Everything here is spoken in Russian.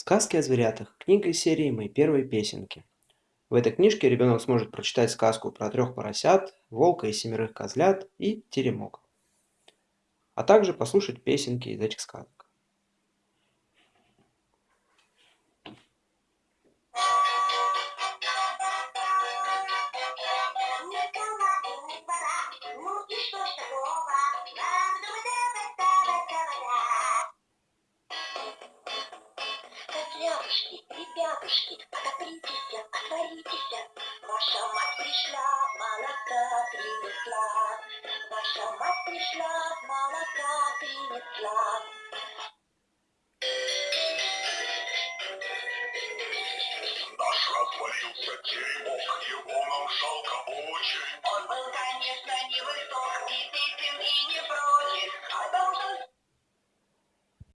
Сказки о зверятах. Книга из серии «Мои первые песенки». В этой книжке ребенок сможет прочитать сказку про трех поросят, волка и семерых козлят и теремок. А также послушать песенки из этих сказок. Ребятушки, ребятушки, отопритесь, отворитесь. Ваша мать пришла, молока принесла. Ваша мать пришла, молока принесла. Наш развалился теремок, его нам жалко очень. Он был, конечно, невысок, и песен, и не прочь.